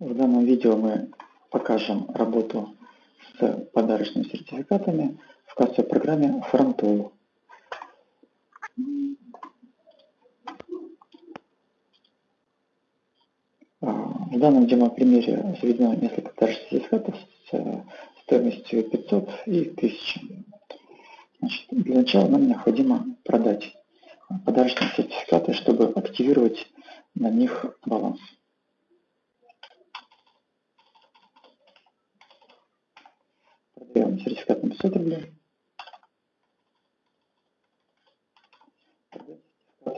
В данном видео мы покажем работу с подарочными сертификатами в кассовой программе Frontwell. А, в данном демо-примере заведено несколько подарочных сертификатов с стоимостью 500 и 1000. Значит, для начала нам необходимо продать подарочные сертификаты, чтобы активировать на них баланс. Продаем сертификат на 500 рублей.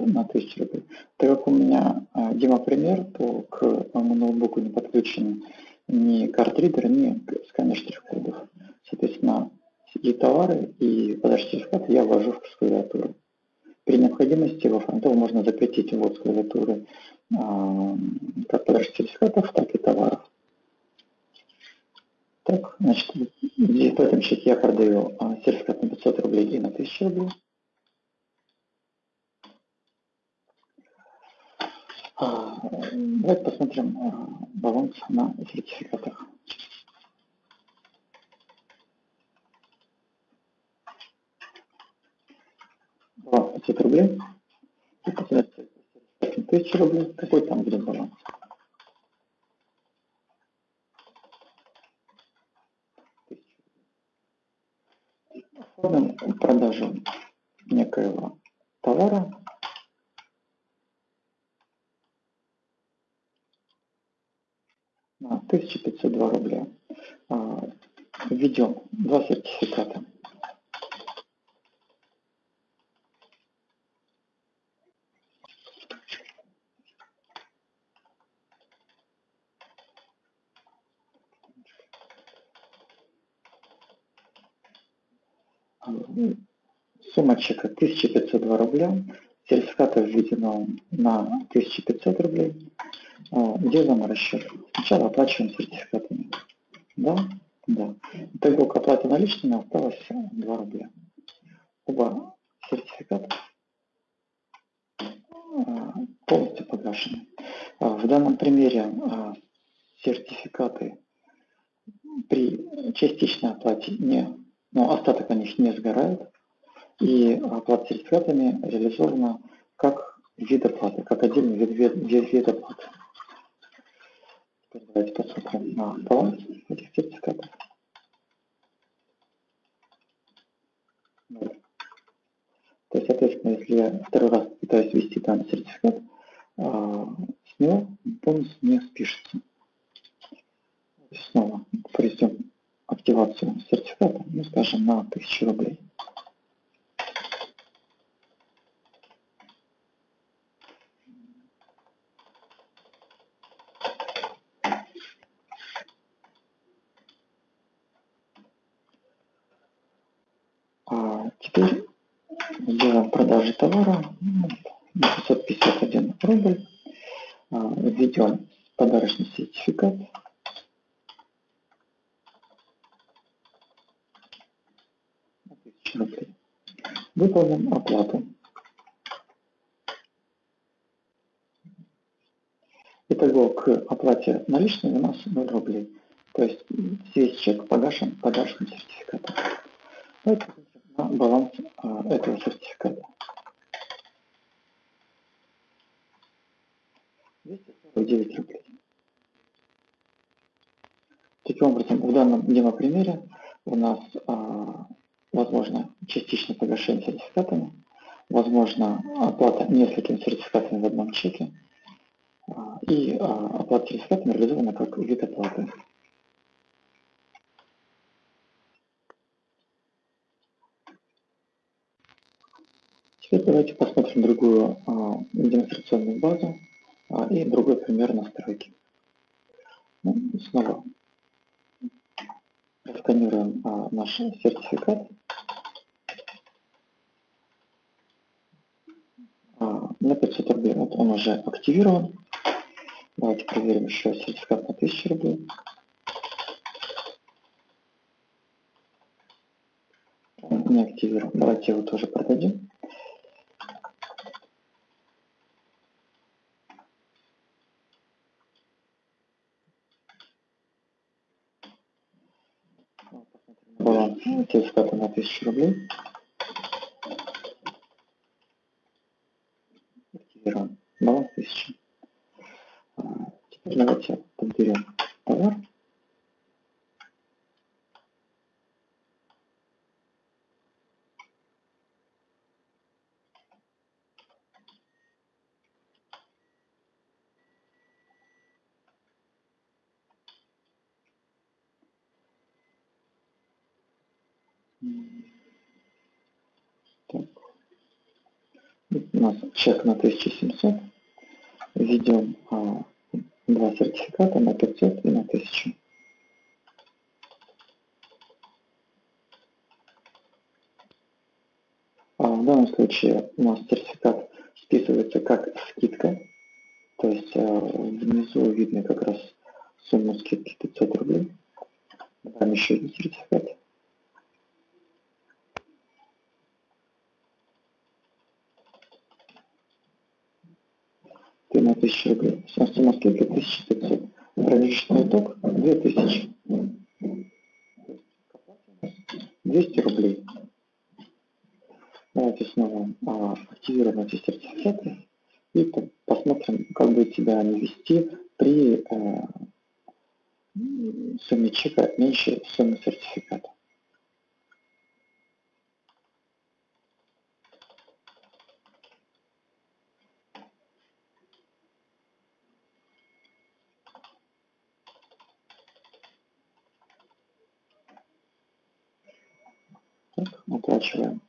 на 1000 рублей. Так как у меня а, демо-пример, то к моему ноутбуку не подключен ни картридер, ни сканер штрих-кодов. Соответственно, и товары, и подачу сертификата я ввожу в клавиатуру. При необходимости во фронтов можно запретить ввод с клавиатуры а, как подачи сертификатов, так и товаров. Так, значит, в этом счете я продаю а, сертификат на 500 рублей и на 1000 рублей. А, давайте посмотрим а, баланс на сертификатах. Баланс 500 рублей. И посмотрите, 1000 рублей. Какой там будет баланс? Продажу некоего товара на 1502 рубля. А, введем два сертификата. Сумма чека 1502 рубля. Сертификата введено на 1500 рублей. А, делаем расчет. Сначала оплачиваем сертификатами. Да? Да. Итого к наличными осталось 2 рубля. Оба сертификата а, полностью погашены. А, в данном примере сертификаты при частичной оплате не, но остаток на них не сгорает. И оплата сертификатами реализована как вид оплаты, как отдельный вид, вид, вид, оплаты. Давайте посмотрим на баланс этих сертификатов. То есть, соответственно, если я второй раз пытаюсь ввести данный сертификат, а, с него бонус не спишется. Снова проведем активацию сертификата, ну, скажем, на 1000 рублей. Теперь делаем продажи товара 551 рубль. А, введем подарочный сертификат. Выполним оплату. Итого к оплате наличными у нас 0 рублей. То есть весь чек погашен подарочным сертификатом. Давайте баланс а, этого сертификата. 249 рублей. Таким образом, в данном демо-примере у нас а, возможно частичное погашение сертификатами, возможно оплата несколькими сертификатами в одном чеке, а, и а, оплата сертификатами реализована как вид оплаты. Теперь давайте посмотрим другую а, демонстрационную базу и другой пример настройки. Ну, снова сканируем а, наш сертификат. А, на 500 рублей вот он уже активирован. Давайте проверим еще сертификат на 1000 рублей. не активирован. Давайте его тоже продадим. Сертификата на 1000 рублей. Активируем баланс 1000. А, теперь давайте подберем товар. Так. У нас чек на 1700. Введем а, два сертификата на 500 и на 1000. А в данном случае у нас сертификат списывается как скидка, то есть а, внизу видно как раз сумму скидки 500 рублей. Добавим еще один сертификат. На 1000 рублей. Сумма скидки 1500. Промежуточный итог 2000. 200 рублей. Давайте снова а, активируем эти сертификаты и посмотрим, как будет себя они вести при а, сумме чека меньше суммы сертификата. Оплачиваем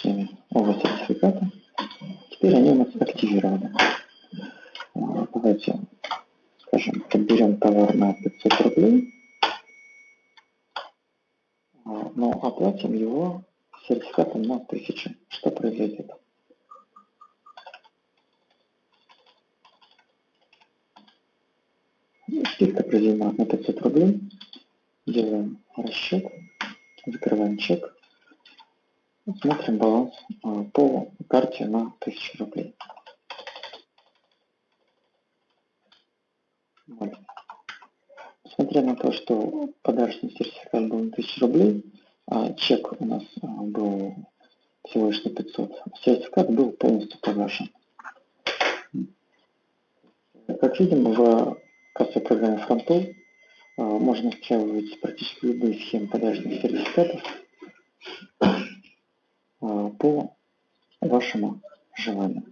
наличными оба сертификата. Теперь они у нас активированы. А, давайте, скажем, подберем товар на 500 рублей, а, но оплатим его сертификатом на 1000. Что произойдет? Скидка произведена на 500 рублей. Делаем расчет, закрываем чек. Смотрим баланс а, по карте на 1000 рублей. Вот. Несмотря на то, что подарочный сертификат был на 1000 рублей, а чек у нас а, был всего лишь на 500, сертификат был полностью погашен. Как видим, в кассовой программе Frontpay а, можно настраивать практически любые схемы подарочных сертификатов а, по вашему желанию.